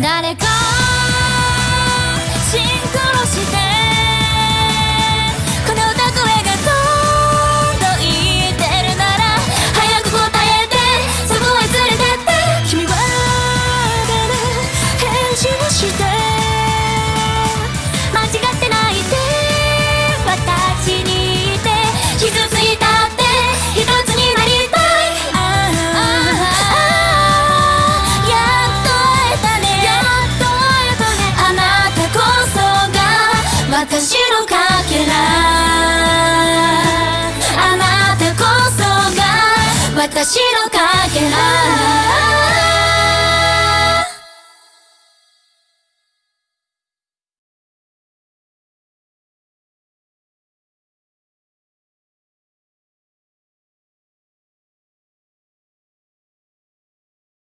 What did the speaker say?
誰か私のかけら。あなたこそが私のかけら。